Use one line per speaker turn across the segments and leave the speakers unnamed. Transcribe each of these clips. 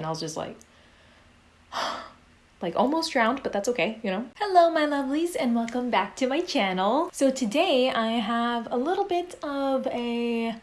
and I was just like, like almost drowned, but that's okay, you know. Hello, my lovelies, and welcome back to my channel. So today I have a little bit of a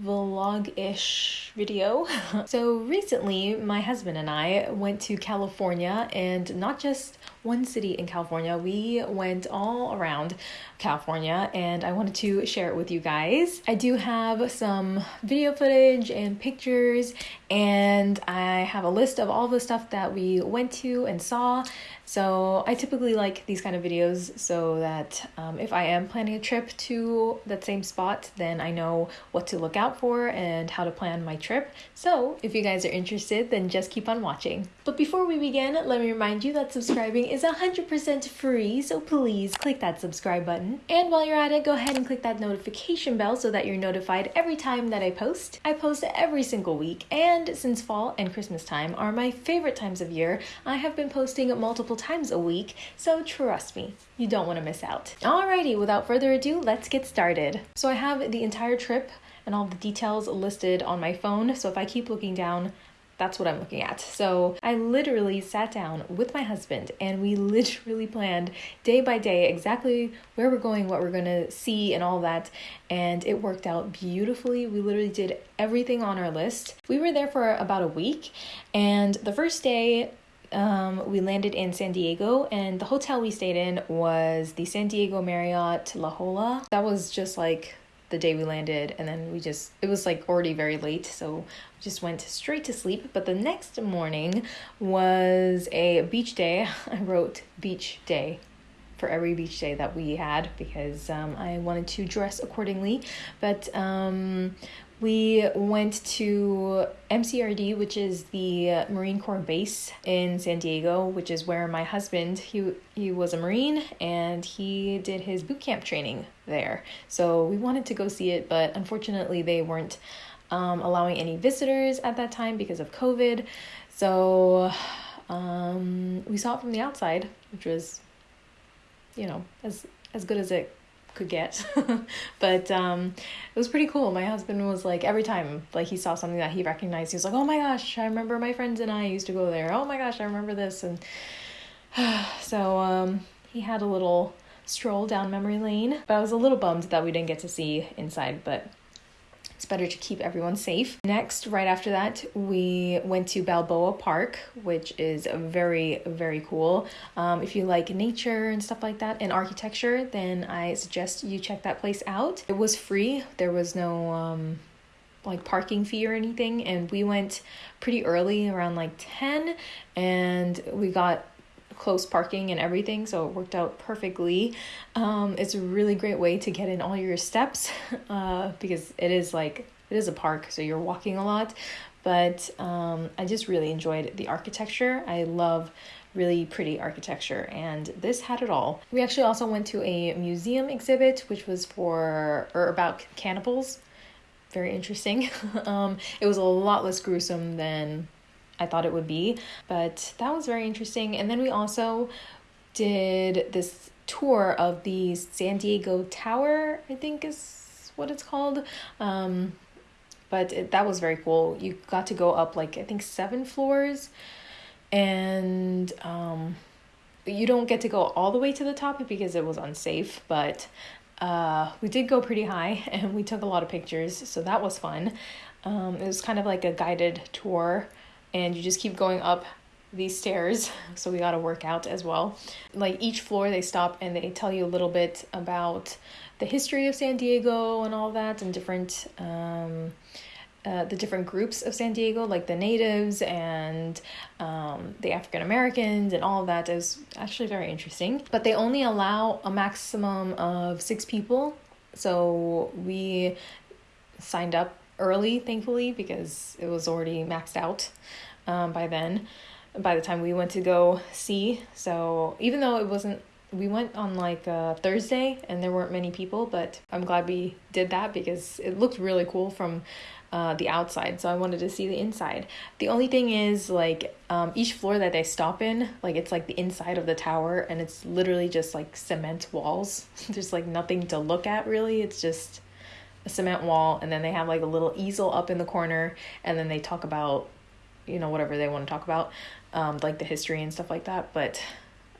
vlog-ish video. so recently my husband and I went to California and not just one city in California. We went all around California and I wanted to share it with you guys. I do have some video footage and pictures and I have a list of all the stuff that we went to and saw. So I typically like these kind of videos so that um, if I am planning a trip to that same spot, then I know what to look out for and how to plan my trip. So if you guys are interested, then just keep on watching. But before we begin, let me remind you that subscribing is 100% free, so please click that subscribe button. And while you're at it, go ahead and click that notification bell so that you're notified every time that I post. I post every single week, and since fall and Christmas time are my favorite times of year, I have been posting multiple times a week, so trust me, you don't want to miss out. Alrighty, without further ado, let's get started. So I have the entire trip and all the details listed on my phone, so if I keep looking down, that's what I'm looking at. So I literally sat down with my husband and we literally planned day by day exactly where we're going, what we're gonna see, and all that. And it worked out beautifully. We literally did everything on our list. We were there for about a week, and the first day, um, we landed in San Diego, and the hotel we stayed in was the San Diego Marriott La Jolla. That was just like the day we landed and then we just it was like already very late so we just went straight to sleep but the next morning was a beach day i wrote beach day for every beach day that we had because um, I wanted to dress accordingly. But um, we went to MCRD, which is the Marine Corps base in San Diego, which is where my husband he he was a Marine and he did his boot camp training there. So we wanted to go see it, but unfortunately they weren't um, allowing any visitors at that time because of COVID. So um, we saw it from the outside, which was, you know, as as good as it could get. But um it was pretty cool. My husband was like every time like he saw something that he recognized he was like oh my gosh i remember my friends and i used to go there. Oh my gosh i remember this. And so um he had a little stroll down memory lane but i was a little bummed that we didn't get to see inside but it's better to keep everyone safe. Next, right after that, we went to Balboa Park, which is very, very cool. Um, if you like nature and stuff like that and architecture, then I suggest you check that place out. It was free, there was no um, like parking fee or anything, and we went pretty early, around like 10, and we got close parking and everything, so it worked out perfectly. Um, it's a really great way to get in all your steps uh, because it is like it is a park, so you're walking a lot. But um, I just really enjoyed the architecture. I love really pretty architecture, and this had it all. We actually also went to a museum exhibit, which was for or about cannibals. Very interesting. um, it was a lot less gruesome than I thought it would be. But that was very interesting. And then we also did this tour of the San Diego Tower, I think is what it's called. Um, but it, that was very cool. You got to go up like I think seven floors, and um, you don't get to go all the way to the top because it was unsafe. But uh, we did go pretty high, and we took a lot of pictures, so that was fun. Um, it was kind of like a guided tour and you just keep going up these stairs so we got to work out as well like each floor they stop and they tell you a little bit about the history of san diego and all that and different um, uh, the different groups of San Diego, like the natives and um, the African Americans, and all that is actually very interesting. But they only allow a maximum of six people. So we signed up early, thankfully, because it was already maxed out um, by then, by the time we went to go see. So even though it wasn't, we went on like a Thursday and there weren't many people, but I'm glad we did that because it looked really cool from uh, the outside, so I wanted to see the inside. The only thing is, like, um, each floor that they stop in, like, it's like the inside of the tower, and it's literally just like cement walls. There's like nothing to look at, really. It's just a cement wall and then they have like a little easel up in the corner and then they talk about you know, whatever they want to talk about, um, like the history and stuff like that. But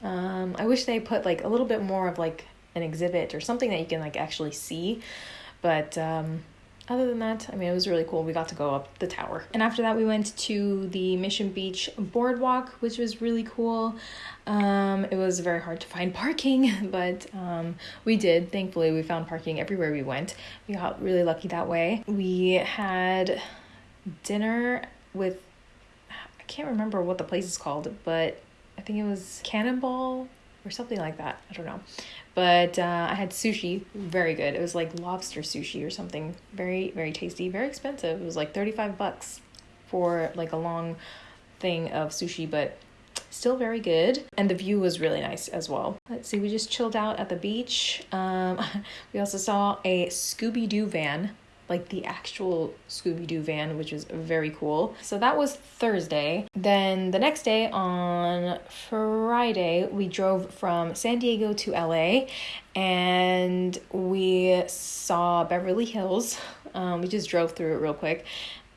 um, I wish they put like a little bit more of like an exhibit or something that you can like actually see. But um, other than that, I mean, it was really cool. We got to go up the tower. And after that, we went to the Mission Beach boardwalk, which was really cool. Um, it was very hard to find parking, but um, we did. Thankfully, we found parking everywhere we went. We got really lucky that way. We had dinner with, I can't remember what the place is called, but I think it was Cannonball or something like that. I don't know. But uh, I had sushi, very good. It was like lobster sushi or something, very very tasty, very expensive. It was like thirty five bucks for like a long thing of sushi, but still very good. And the view was really nice as well. Let's see, we just chilled out at the beach. Um, we also saw a Scooby Doo van like the actual Scooby Doo van, which is very cool. So that was Thursday. Then the next day on Friday, we drove from San Diego to LA and we saw Beverly Hills. Um, we just drove through it real quick.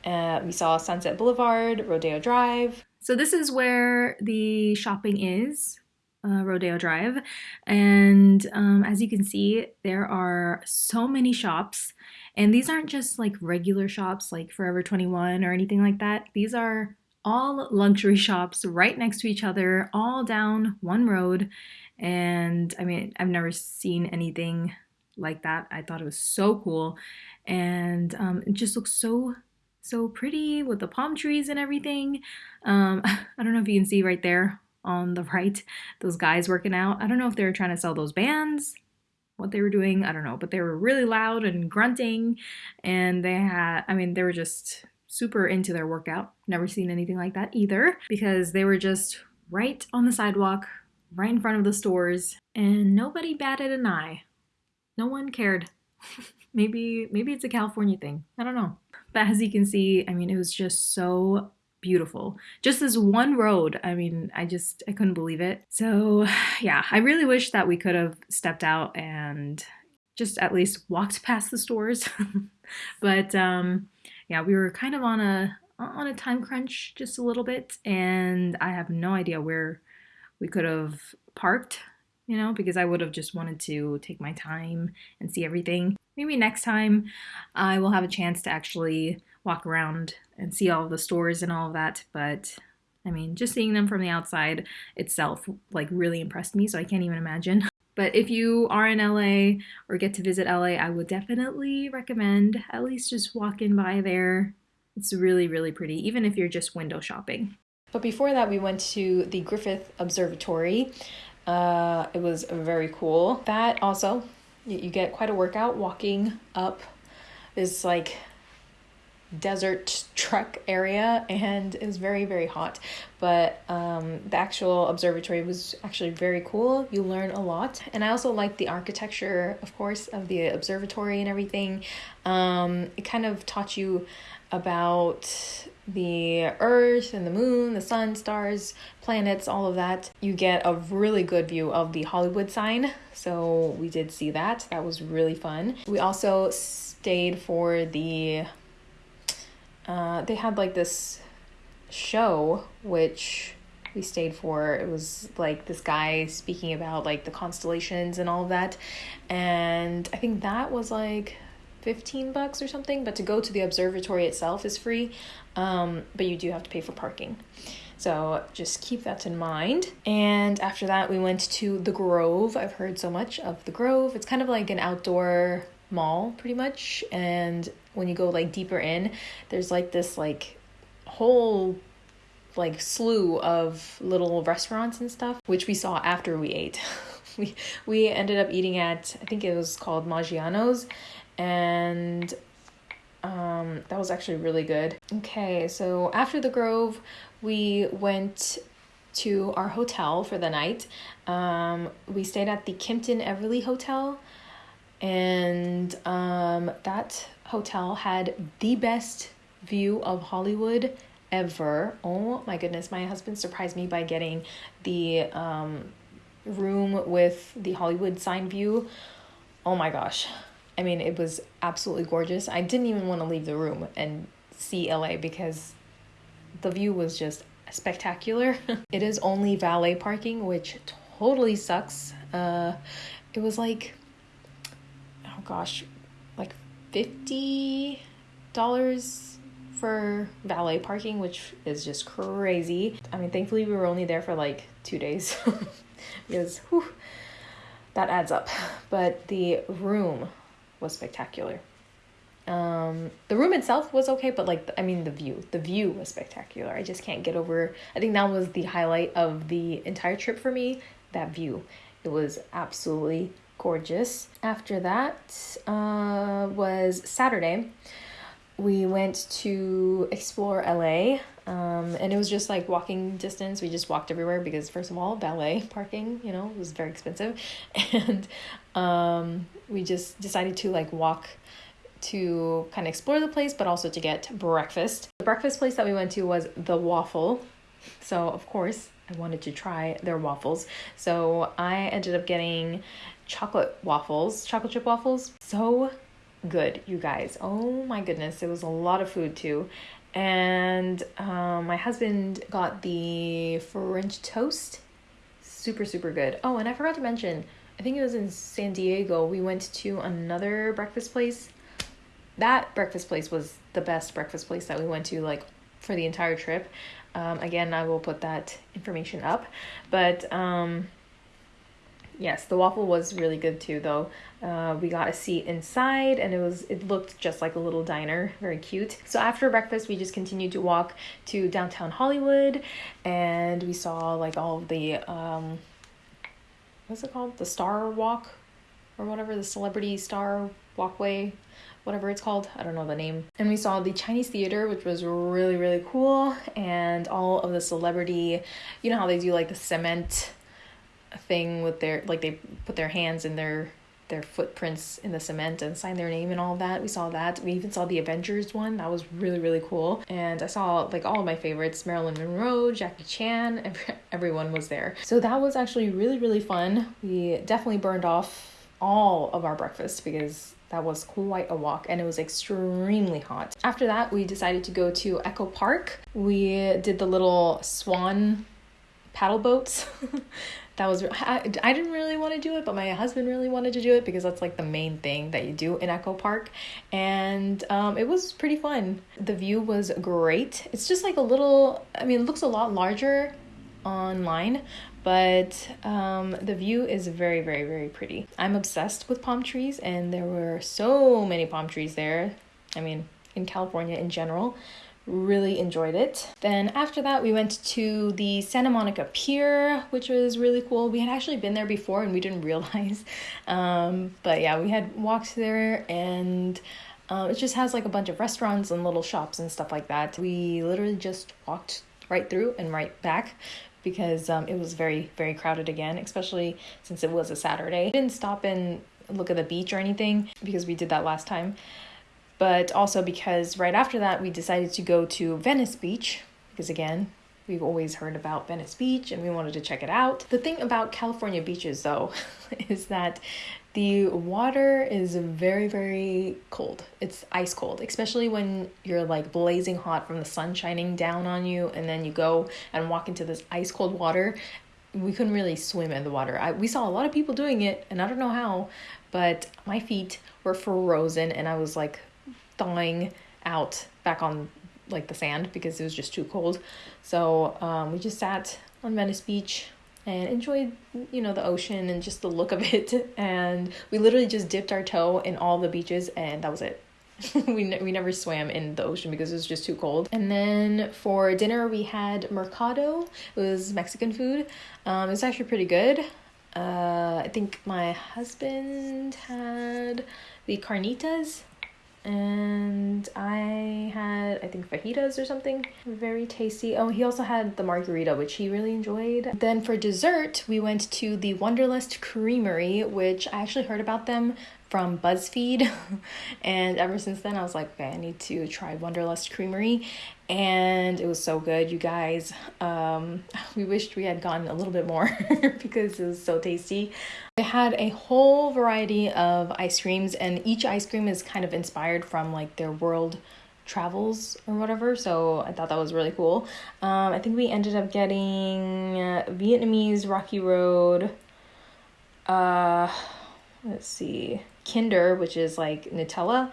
Uh, we saw Sunset Boulevard, Rodeo Drive. So this is where the shopping is. Uh, Rodeo Drive. And um, as you can see, there are so many shops. And these aren't just like regular shops like Forever 21 or anything like that. These are all luxury shops right next to each other, all down one road. And I mean, I've never seen anything like that. I thought it was so cool. And um, it just looks so, so pretty with the palm trees and everything. Um, I don't know if you can see right there on the right, those guys working out. I don't know if they're trying to sell those bands what they were doing. I don't know, but they were really loud and grunting, and they had, I mean, they were just super into their workout. Never seen anything like that either because they were just right on the sidewalk, right in front of the stores, and nobody batted an eye. No one cared. maybe maybe it's a California thing. I don't know. But as you can see, I mean, it was just so beautiful. Just this one road. I mean, I just I couldn't believe it. So, yeah, I really wish that we could have stepped out and just at least walked past the stores. but um yeah, we were kind of on a on a time crunch just a little bit and I have no idea where we could have parked, you know, because I would have just wanted to take my time and see everything. Maybe next time I will have a chance to actually walk around and see all the stores and all of that. But I mean, just seeing them from the outside itself like really impressed me, so I can't even imagine. But if you are in LA or get to visit LA, I would definitely recommend at least just walking by there. It's really, really pretty, even if you're just window shopping. But before that, we went to the Griffith Observatory. Uh, it was very cool. That also, you get quite a workout walking up this like desert truck area and it was very very hot. But um, the actual observatory was actually very cool. You learn a lot. And i also like the architecture of course of the observatory and everything. Um, it kind of taught you about the earth and the moon the sun stars planets all of that. You get a really good view of the hollywood sign. So we did see that. That was really fun. We also stayed for the uh, they had like this show which we stayed for. It was like this guy speaking about like the constellations and all of that. And I think that was like 15 bucks or something, but to go to the observatory itself is free. Um, but you do have to pay for parking. So just keep that in mind. And after that, we went to the Grove. I've heard so much of the Grove. It's kind of like an outdoor mall, pretty much. And when you go like deeper in, there's like this like whole like slew of little restaurants and stuff, which we saw after we ate. we we ended up eating at I think it was called Maggiano's, and um, that was actually really good. Okay, so after the Grove, we went to our hotel for the night. Um, we stayed at the Kimpton Everly Hotel, and um, that hotel had the best view of Hollywood ever. Oh my goodness, my husband surprised me by getting the um, room with the Hollywood sign view. Oh my gosh. I mean, it was absolutely gorgeous. I didn't even want to leave the room and see LA because the view was just spectacular. it is only valet parking, which totally sucks. Uh, it was like, gosh, like fifty dollars for valet parking, which is just crazy. I mean, thankfully we were only there for like two days because whew, that adds up. But the room was spectacular. Um, the room itself was okay, but like I mean the view, the view was spectacular. I just can't get over. I think that was the highlight of the entire trip for me. That view, it was absolutely gorgeous. After that uh, was Saturday. We went to explore LA, um, and it was just like walking distance. We just walked everywhere because, first of all, valet parking, you know, was very expensive, and um, we just decided to like walk to kind of explore the place, but also to get breakfast. The breakfast place that we went to was the Waffle. So, of course, I wanted to try their waffles. So, I ended up getting chocolate waffles, chocolate chip waffles. So good, you guys. Oh my goodness, it was a lot of food too. And um, my husband got the French toast. Super, super good. Oh, and I forgot to mention, I think it was in San Diego. We went to another breakfast place that breakfast place was the best breakfast place that we went to like for the entire trip. Um, again, I will put that information up, but um, yes, the waffle was really good too. Though uh, we got a seat inside, and it was it looked just like a little diner, very cute. So after breakfast, we just continued to walk to downtown Hollywood, and we saw like all the um, what's it called, the Star Walk, or whatever the celebrity star walkway whatever it's called. I don't know the name. And we saw the Chinese theater, which was really, really cool. And all of the celebrity, you know how they do like the cement thing with their, like they put their hands in their their footprints in the cement and sign their name and all that. We saw that. We even saw the Avengers one. That was really really cool. And I saw like all of my favorites: Marilyn Monroe, Jackie Chan. Every, everyone was there. So that was actually really really fun. We definitely burned off all of our breakfast because that was quite a walk and it was extremely hot. After that, we decided to go to Echo Park. We did the little swan paddle boats. that was I, I didn't really want to do it but my husband really wanted to do it because that's like the main thing that you do in echo park and um, it was pretty fun the view was great it's just like a little i mean it looks a lot larger online but um, the view is very, very, very pretty. I'm obsessed with palm trees, and there were so many palm trees there. I mean, in California in general. Really enjoyed it. Then after that, we went to the Santa Monica Pier, which was really cool. We had actually been there before and we didn't realize. Um, but yeah, we had walked there and. Uh, it just has like a bunch of restaurants and little shops and stuff like that. We literally just walked right through and right back because um, it was very, very crowded again, especially since it was a Saturday. Didn't stop and look at the beach or anything because we did that last time, but also because right after that we decided to go to Venice Beach because again, We've always heard about Venice Beach and we wanted to check it out. The thing about California beaches, though, is that the water is very, very cold. It's ice cold, especially when you're like blazing hot from the sun shining down on you, and then you go and walk into this ice cold water. We couldn't really swim in the water. I, we saw a lot of people doing it, and I don't know how, but my feet were frozen, and I was like thawing out back on like the sand because it was just too cold. So um, we just sat on Venice Beach and enjoyed you know the ocean and just the look of it. And we literally just dipped our toe in all the beaches and that was it. We, ne- we never swam in the ocean because it was just too cold. And then for dinner we had mercado. It was mexican food. Um, it's actually pretty good. Uh, i think my husband had the carnitas and I had I think fajitas or something very tasty. Oh, he also had the margarita which he really enjoyed. Then for dessert, we went to the Wanderlust Creamery, which I actually heard about them from BuzzFeed. and ever since then, I was like, okay, I need to try Wanderlust Creamery. And it was so good, you guys. Um, we wished we had gotten a little bit more because it was so tasty. They had a whole variety of ice creams, and each ice cream is kind of inspired from like their world travels or whatever. So I thought that was really cool. Um, I think we ended up getting Vietnamese Rocky Road. Uh, let's see, Kinder, which is like Nutella,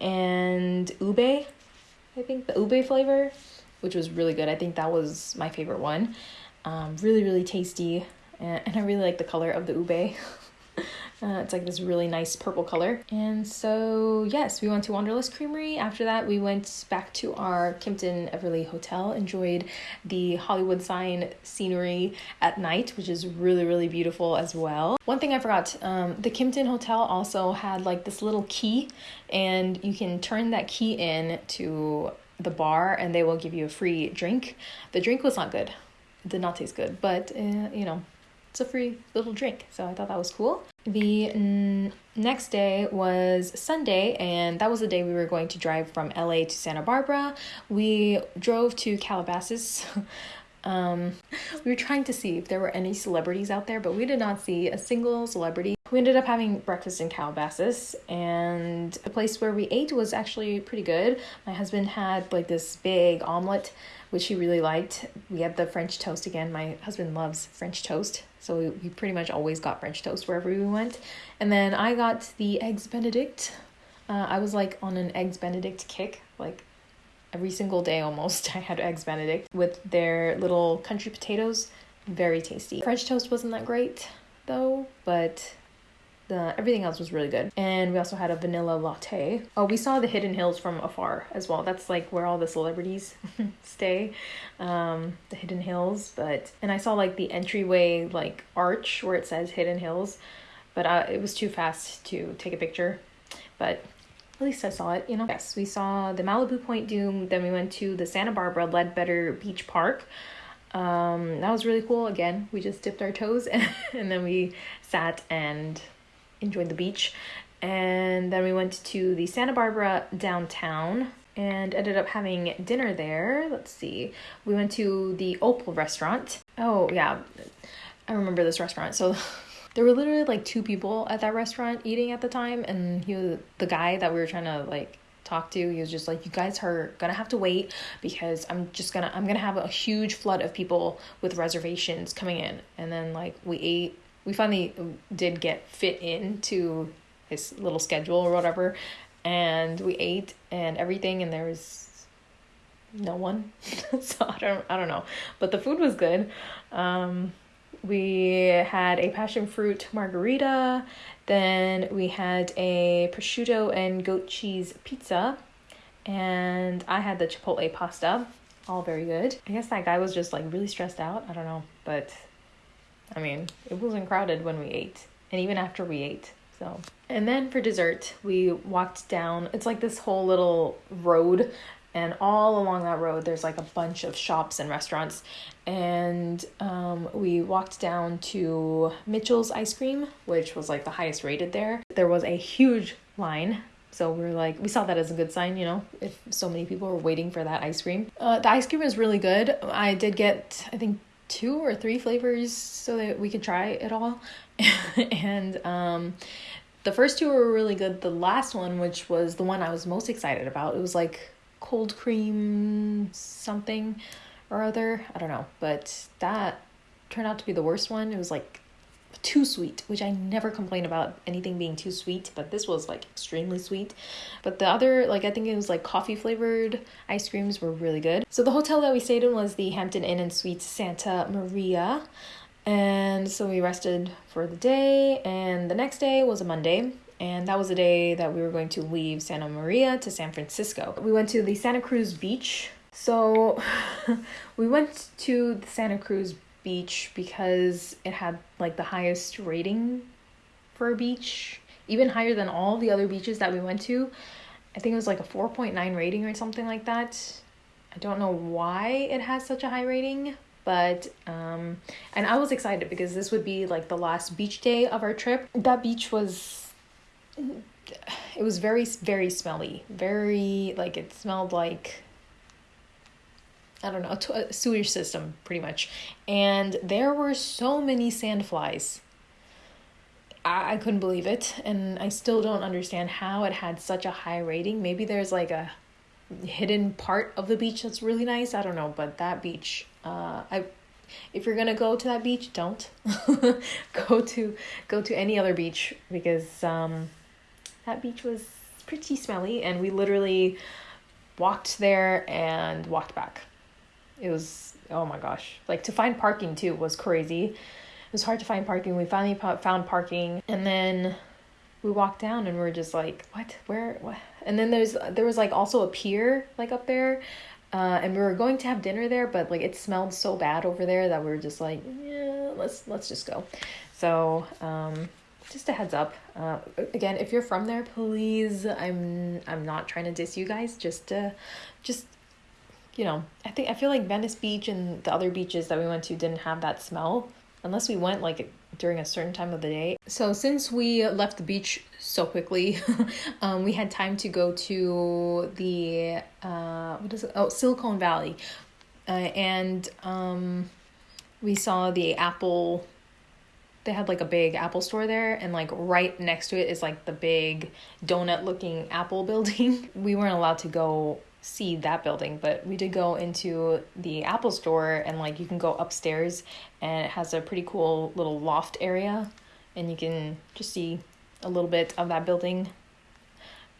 and ube. I think the ube flavor, which was really good. I think that was my favorite one. Um, really, really tasty, and, and I really like the color of the ube. Uh, it's like this really nice purple color. And so, yes, we went to Wanderlust Creamery. After that, we went back to our Kimpton Everly Hotel, enjoyed the Hollywood sign scenery at night, which is really, really beautiful as well. One thing I forgot um, the Kimpton Hotel also had like this little key, and you can turn that key in to the bar, and they will give you a free drink. The drink was not good, it did not taste good, but uh, you know, it's a free little drink. So I thought that was cool. The n- next day was Sunday, and that was the day we were going to drive from LA to Santa Barbara. We drove to Calabasas. um, we were trying to see if there were any celebrities out there, but we did not see a single celebrity. We ended up having breakfast in Calabasas, and the place where we ate was actually pretty good. My husband had like this big omelet which he really liked. We had the French toast again. My husband loves French toast, so we, pretty much always got French toast wherever we went. And then I got the eggs Benedict. Uh, I was like on an eggs Benedict kick, like every single day almost. I had eggs Benedict with their little country potatoes. Very tasty. French toast wasn't that great though, but the everything else was really good. And we also had a vanilla latte. Oh, we saw the Hidden Hills from afar as well. That's like where all the celebrities stay. Um, the Hidden Hills, but and I saw like the entryway like arch where it says Hidden Hills, but uh, it was too fast to take a picture. But at least I saw it, you know. Yes, we saw the Malibu Point Dume, Then we went to the Santa Barbara Leadbetter Beach Park. Um, that was really cool. Again, we just dipped our toes and, and then we sat and enjoyed the beach. And then we went to the Santa Barbara downtown and ended up having dinner there. Let's see. We went to the Opal restaurant. Oh, yeah. I remember this restaurant. So there were literally like two people at that restaurant eating at the time and he was the guy that we were trying to like talk to he was just like you guys are gonna have to wait because i'm just gonna i'm gonna have a huge flood of people with reservations coming in and then like we ate we finally did get fit into his little schedule or whatever and we ate and everything and there was no one. So i don't i don't know. But the food was good. Um we had a passion fruit margarita. Then we had a prosciutto and goat cheese pizza. And i had the chipotle pasta. All very good. I guess that guy was just like really stressed out. I don't know. But I mean, it wasn't crowded when we ate, and even after we ate. So, and then for dessert, we walked down. It's like this whole little road, and all along that road, there's like a bunch of shops and restaurants. And um, we walked down to Mitchell's Ice Cream, which was like the highest rated there. There was a huge line so we are like, we saw that as a good sign, you know, if so many people were waiting for that ice cream. Uh, the ice cream is really good. I did get, I think, two or three flavors so that we could try it all. and um, the first two were really good. The last one, which was the one I was most excited about, it was like cold cream something or other. I don't know, but that turned out to be the worst one. It was like too sweet, which I never complain about anything being too sweet, but this was like extremely sweet. But the other, like I think it was like coffee flavored ice creams were really good. So the hotel that we stayed in was the Hampton Inn and Suites Santa Maria. And so we rested for the day, and the next day was a Monday, and that was the day that we were going to leave Santa Maria to San Francisco. We went to the Santa Cruz Beach. So we went to the Santa Cruz beach because it had like the highest rating for a beach, even higher than all the other beaches that we went to. I think it was like a 4.9 rating or something like that. I don't know why it has such a high rating, but um and I was excited because this would be like the last beach day of our trip. That beach was it was very very smelly. Very like it smelled like I don't know, a sewage system pretty much. And there were so many sandflies. I, I couldn't believe it. And I still don't understand how it had such a high rating. Maybe there's like a hidden part of the beach that's really nice. I don't know, but that beach, uh, I if you're gonna go to that beach, don't go to go to any other beach because um, that beach was pretty smelly, and we literally walked there and walked back. It was oh my gosh, like to find parking too was crazy. It was hard to find parking. We finally found parking, and then we walked down and we are just like, what? Where? What? And then there's there was like also a pier like up there, uh, and we were going to have dinner there, but like it smelled so bad over there that we were just like, yeah, let's let's just go. So um, just a heads up. Uh, again, if you're from there, please, I'm I'm not trying to diss you guys. Just uh, just you know, I think I feel like Venice Beach and the other beaches that we went to didn't have that smell unless we went like during a certain time of the day. So since we left the beach so quickly, um, we had time to go to the uh, what is it? Oh, Silicon Valley, uh, and um, we saw the Apple. They had like a big Apple store there, and like right next to it is like the big donut looking Apple building. we weren't allowed to go see that building, but we did go into the Apple store and like you can go upstairs and it has a pretty cool little loft area and you can just see a little bit of that building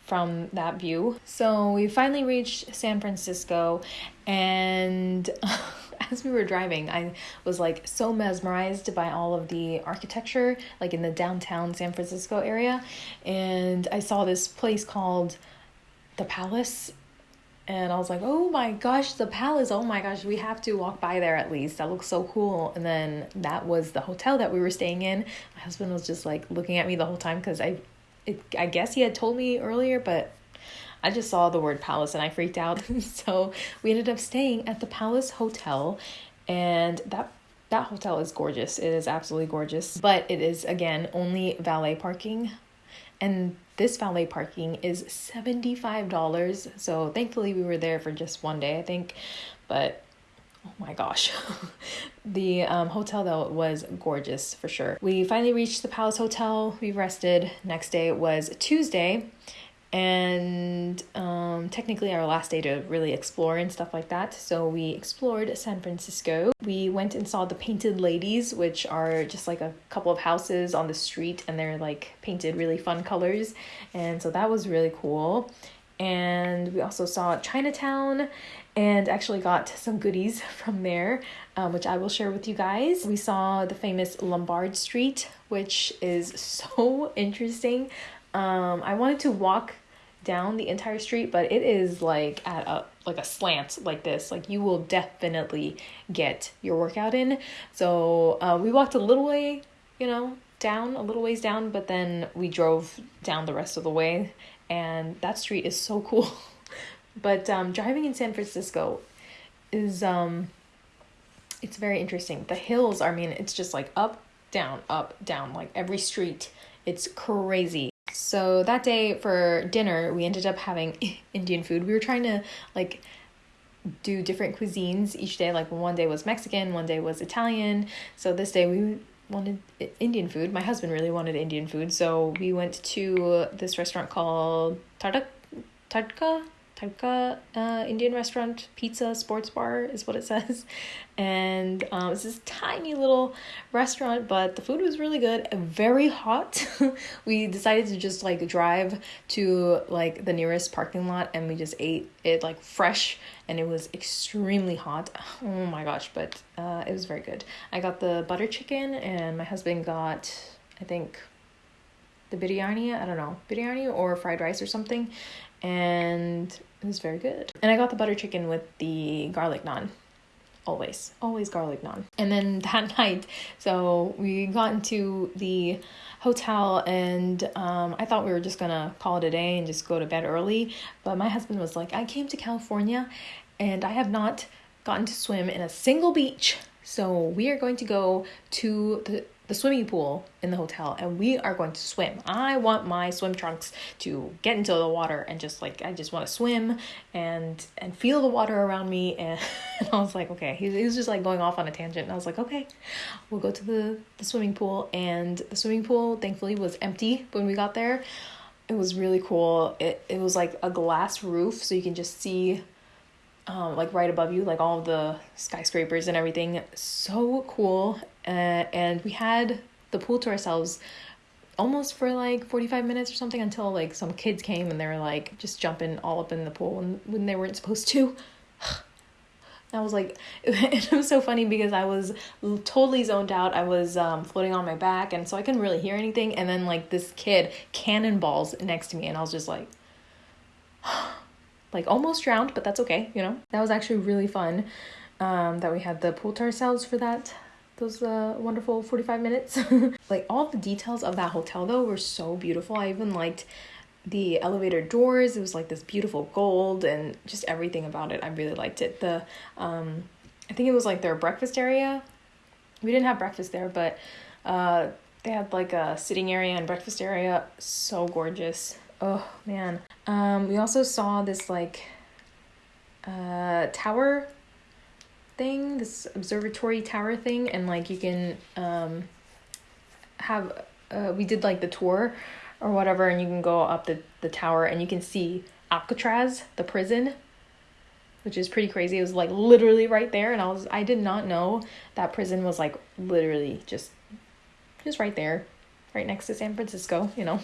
from that view. So we finally reached San Francisco and as we were driving, I was like so mesmerized by all of the architecture like in the downtown San Francisco area and I saw this place called the Palace and I was like, oh my gosh, the palace. Oh my gosh, we have to walk by there at least. That looks so cool. And then that was the hotel that we were staying in. My husband was just like looking at me the whole time because I, it, I guess he had told me earlier, but I just saw the word palace and I freaked out. so we ended up staying at the Palace Hotel, and that that hotel is gorgeous. It is absolutely gorgeous, but it is again only valet parking, and this valet parking is $75. So thankfully we were there for just one day, I think. But oh my gosh. the um, hotel though was gorgeous for sure. We finally reached the Palace Hotel. We rested. Next day was Tuesday and um, technically our last day to really explore and stuff like that. So we explored San Francisco. We went and saw the Painted Ladies, which are just like a couple of houses on the street and they're like painted really fun colors. And so that was really cool. And we also saw Chinatown and actually got some goodies from there, um, which I will share with you guys. We saw the famous Lombard Street, which is so interesting. Um, I wanted to walk down the entire street, but it is like at a like a slant like this. Like you will definitely get your workout in. So uh, we walked a little way, you know, down a little ways down, but then we drove down the rest of the way, and that street is so cool. but um, driving in San Francisco is um, it's very interesting. The hills, I mean, it's just like up, down, up, down, like every street. It's crazy. So that day for dinner, we ended up having Indian food. We were trying to like do different cuisines each day. Like one day was Mexican, one day was Italian. So this day we wanted Indian food. My husband really wanted Indian food, so we went to this restaurant called Tadka Tadka uh, Indian restaurant, pizza, sports bar is what it says. And um, it's this tiny little restaurant, but the food was really good, very hot. we decided to just like drive to like the nearest parking lot and we just ate it like fresh and it was extremely hot. Oh my gosh, but uh, it was very good. I got the butter chicken and my husband got, I think, the biryani, I don't know, biryani or fried rice or something and it was very good. And I got the butter chicken with the garlic naan. Always, always garlic naan. And then that night, so we got into the hotel and um, I thought we were just gonna call it a day and just go to bed early. But my husband was like, I came to California and I have not gotten to swim in a single beach. So we are going to go to the the swimming pool in the hotel and we are going to swim. I want my swim trunks to get into the water and just like I just want to swim and and feel the water around me and, and I was like okay he, he was just like going off on a tangent and I was like okay we'll go to the the swimming pool and the swimming pool thankfully was empty when we got there It was really cool. It it was like a glass roof, so you can just see um, like right above you, like all the skyscrapers and everything. So cool. Uh, and we had the pool to ourselves almost for like 45 minutes or something until like some kids came and they were like just jumping all up in the pool when, when they weren't supposed to. I was like, it was so funny because I was totally zoned out. I was um, floating on my back, and so I couldn't really hear anything. And then, like, this kid cannonballs next to me, and I was just like, like almost drowned, but that's okay, you know? That was actually really fun um, that we had the pool to ourselves for that. Those uh, wonderful 45 minutes. like, all the details of that hotel, though, were so beautiful. I even liked the elevator doors it was like this beautiful gold and just everything about it i really liked it the um i think it was like their breakfast area we didn't have breakfast there but uh they had like a sitting area and breakfast area so gorgeous oh man um we also saw this like uh tower thing this observatory tower thing and like you can um have uh, we did like the tour or whatever, and you can go up the, the tower and you can see Alcatraz, the prison, which is pretty crazy. It was like literally right there, and I was I did not know that prison was like literally just just right there, right next to San Francisco, you know.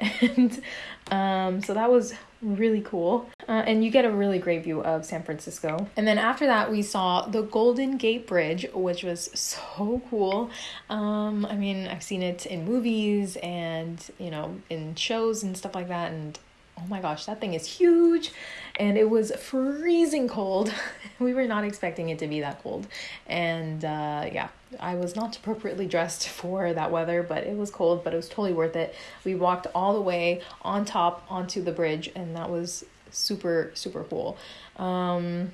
And um, so that was really cool. Uh, and you get a really great view of San Francisco. And then after that, we saw the Golden Gate Bridge, which was so cool. Um, I mean, I've seen it in movies and, you know, in shows and stuff like that. And oh my gosh, that thing is huge. And it was freezing cold. we were not expecting it to be that cold. And uh, yeah, I was not appropriately dressed for that weather, but it was cold, but it was totally worth it. We walked all the way on top onto the bridge, and that was super, super cool. Um,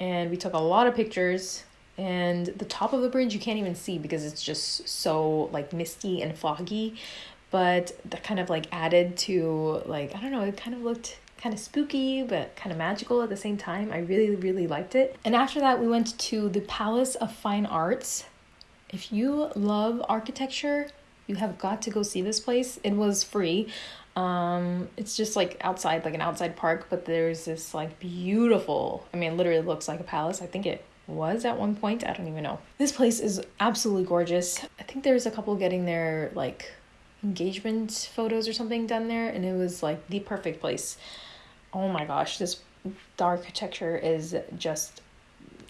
and we took a lot of pictures. And the top of the bridge you can't even see because it's just so like misty and foggy but that kind of like added to like I don't know, it kind of looked kind of spooky but kind of magical at the same time. I really really liked it. And after that we went to the Palace of Fine Arts. If you love architecture, you have got to go see this place. It was free. Um, it's just like outside, like an outside park, but there's this like beautiful, I mean, literally looks like a palace. I think it was at one point. I don't even know. This place is absolutely gorgeous. I think there's a couple getting their like engagement photos or something done there and it was like the perfect place oh my gosh this the architecture is just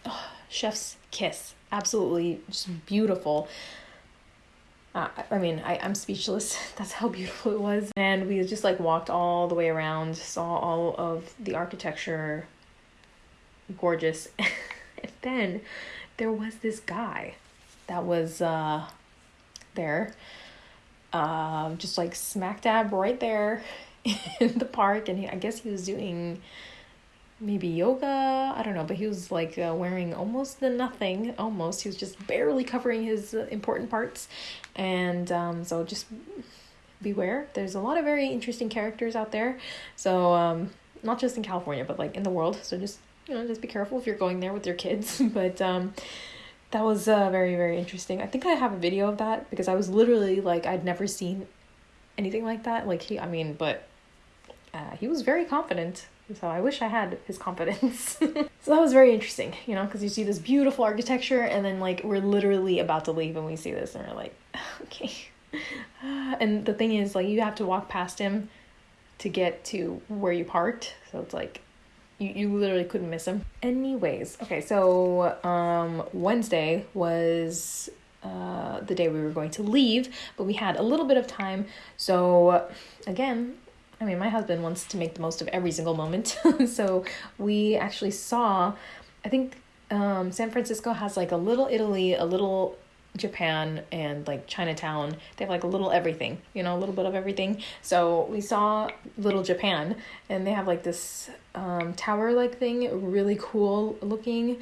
oh, chef's kiss absolutely just beautiful uh, I mean, I, I'm speechless. That's how beautiful it was. And we just like walked all the way around, saw all of the architecture. Gorgeous. and then there was this guy that was uh, there um, just like smack dab right there in the park. And he, I guess he was doing maybe yoga. I don't know, but he was like uh, wearing almost the nothing. Almost, he was just barely covering his uh, important parts. And um, so just beware. There's a lot of very interesting characters out there. So um, not just in California, but like in the world. So just you know, just be careful if you're going there with your kids. but um, that was uh, very very interesting i think i have a video of that because i was literally like i'd never seen anything like that like he i mean but uh, he was very confident so i wish i had his confidence so that was very interesting you know because you see this beautiful architecture and then like we're literally about to leave and we see this and we're like okay and the thing is like you have to walk past him to get to where you parked so it's like you, you literally couldn't miss him. Anyways, okay, so um, Wednesday was uh, the day we were going to leave, but we had a little bit of time. So, again, I mean, my husband wants to make the most of every single moment. so, we actually saw, I think um, San Francisco has like a little Italy, a little Japan and like Chinatown. They have like a little everything, you know, a little bit of everything. So we saw Little Japan and they have like this um, tower like thing, really cool looking.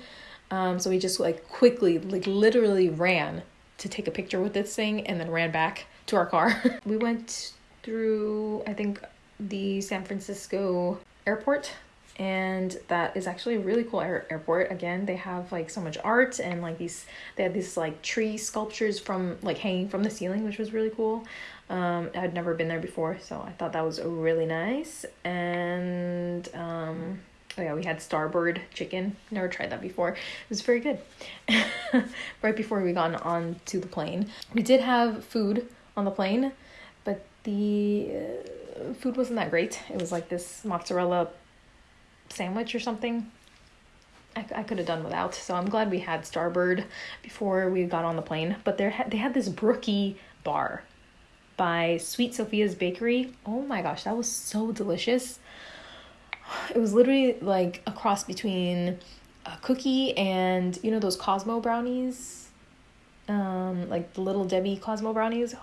Um, so we just like quickly, like literally ran to take a picture with this thing and then ran back to our car. we went through, I think, the San Francisco airport and that is actually a really cool air- airport. Again they have like so much art and like these they had these like tree sculptures from like hanging from the ceiling which was really cool. Um, i'd never been there before so i thought that was really nice. And um, oh yeah we had Starbird chicken. Never tried that before. It was very good. Right before we got on to the plane. We did have food on the plane but the uh, food wasn't that great it was like this mozzarella sandwich or something. I, I could have done without. So I'm glad we had Starbird before we got on the plane. But there they had this brookie bar by Sweet Sophia's Bakery. Oh my gosh, that was so delicious. It was literally like a cross between a cookie and you know those Cosmo brownies, um, like the little Debbie Cosmo brownies.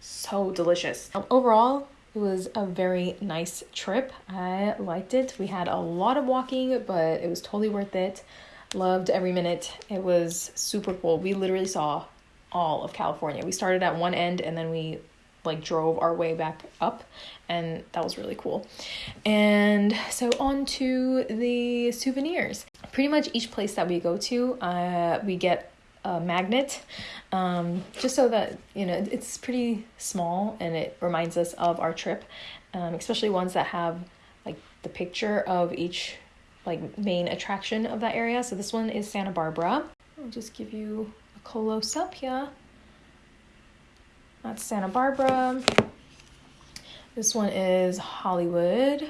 So delicious. Um, overall, it was a very nice trip. I liked it. We had a lot of walking, but it was totally worth it. Loved every minute. It was super cool. We literally saw all of California. We started at one end and then we like drove our way back up and that was really cool. And so on to the souvenirs. Pretty much each place that we go to, uh, we get a magnet um, just so that you know it's pretty small and it reminds us of our trip um, especially ones that have like the picture of each like main attraction of that area. So this one is santa barbara. I'll just give you a close up here. That's santa barbara. This one is hollywood.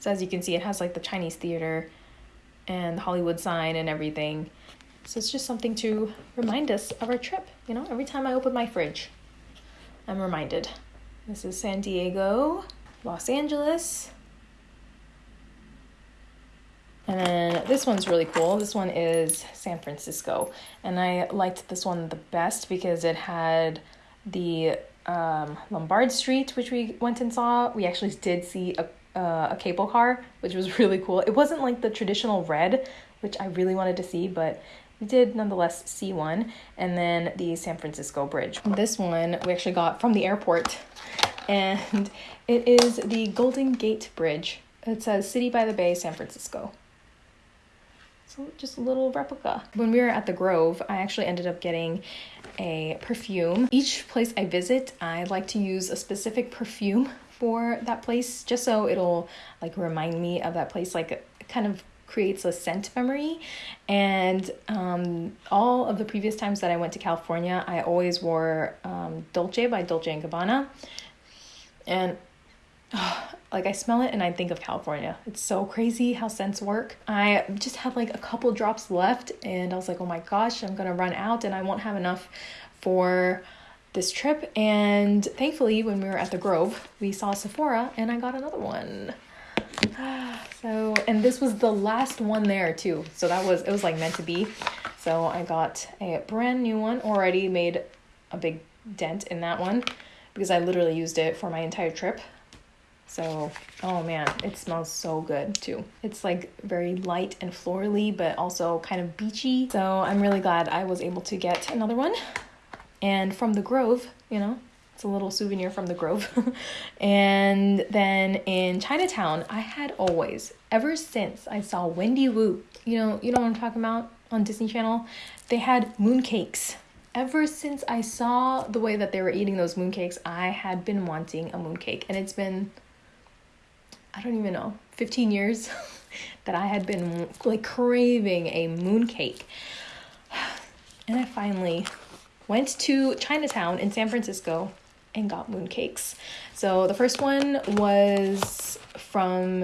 So as you can see it has like the chinese theater and the hollywood sign and everything so it's just something to remind us of our trip. You know, every time I open my fridge, I'm reminded. This is San Diego, Los Angeles. And then this one's really cool. This one is San Francisco. And I liked this one the best because it had the um, Lombard Street, which we went and saw. We actually did see a, uh, a cable car, which was really cool. It wasn't like the traditional red, which I really wanted to see, but we did nonetheless see one. And then the San Francisco Bridge. This one we actually got from the airport, and it is the Golden Gate Bridge. It says City by the Bay, San Francisco. So just a little replica. When we were at the Grove, I actually ended up getting a perfume. Each place I visit, I like to use a specific perfume for that place just so it'll like remind me of that place like kind of creates a scent memory. And um, all of the previous times that I went to California, I always wore um, Dolce by Dolce and Gabbana. And oh, like I smell it and I think of California. It's so crazy how scents work. I just had like a couple drops left and I was like, oh my gosh, I'm gonna run out and I won't have enough for this trip. And thankfully, when we were at the Grove, we saw Sephora and I got another one. So, and this was the last one there too. So that was, it was like meant to be. So I got a brand new one, already made a big dent in that one because I literally used it for my entire trip. So, oh man, it smells so good too. It's like very light and florally, but also kind of beachy. So I'm really glad I was able to get another one. And from the Grove, you know, it's a little souvenir from the Grove. and then in Chinatown, I had always, ever since I saw Wendy Wu, you know, you know what I'm talking about on Disney Channel, they had mooncakes. Ever since I saw the way that they were eating those mooncakes, I had been wanting a mooncake. And it's been, I don't even know, 15 years that I had been like craving a mooncake. And I finally went to Chinatown in San Francisco and got mooncakes. So the first one was from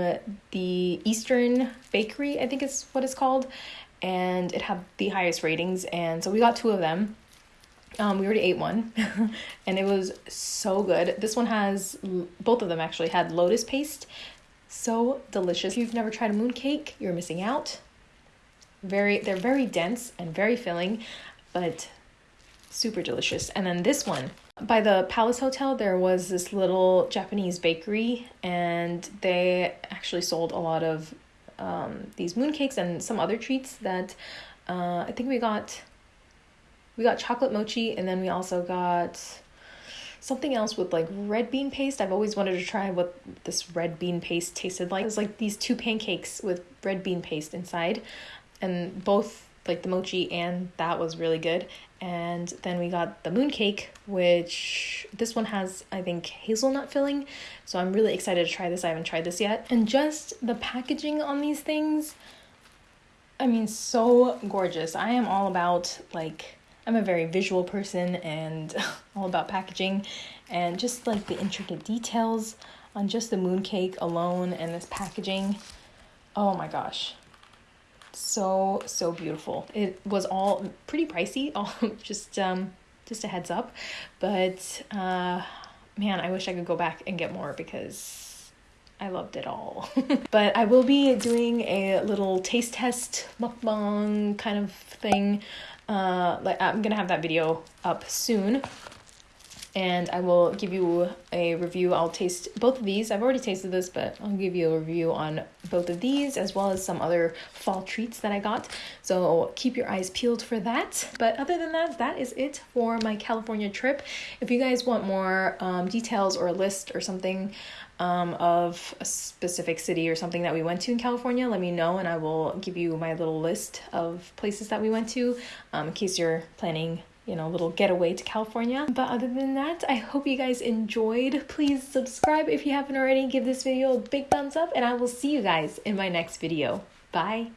the Eastern Bakery, I think is what it's called, and it had the highest ratings. And so we got two of them. Um, we already ate one, and it was so good. This one has both of them actually had lotus paste, so delicious. If you've never tried a mooncake, you're missing out. Very, they're very dense and very filling, but super delicious. And then this one by the Palace Hotel, there was this little Japanese bakery, and they actually sold a lot of um, these mooncakes and some other treats that uh, I think we got. We got chocolate mochi, and then we also got something else with like red bean paste. I've always wanted to try what this red bean paste tasted like. It was like these two pancakes with red bean paste inside, and both like the mochi and that was really good. And then we got the mooncake, which this one has, I think, hazelnut filling. So I'm really excited to try this. I haven't tried this yet. And just the packaging on these things, I mean, so gorgeous. I am all about like, I'm a very visual person and all about packaging and just like the intricate details on just the mooncake alone and this packaging. Oh my gosh so so beautiful. It was all pretty pricey all just um just a heads up. But uh man i wish i could go back and get more because i loved it all. But i will be doing a little taste test mukbang kind of thing. Uh like i'm gonna have that video up soon and I will give you a review. I'll taste both of these. I've already tasted this, but I'll give you a review on both of these as well as some other fall treats that I got. So keep your eyes peeled for that. But other than that, that is it for my California trip. If you guys want more um, details or a list or something um, of a specific city or something that we went to in California, let me know and I will give you my little list of places that we went to um, in case you're planning you know, little getaway to California. But other than that, I hope you guys enjoyed. Please subscribe if you haven't already. Give this video a big thumbs up, and I will see you guys in my next video. Bye.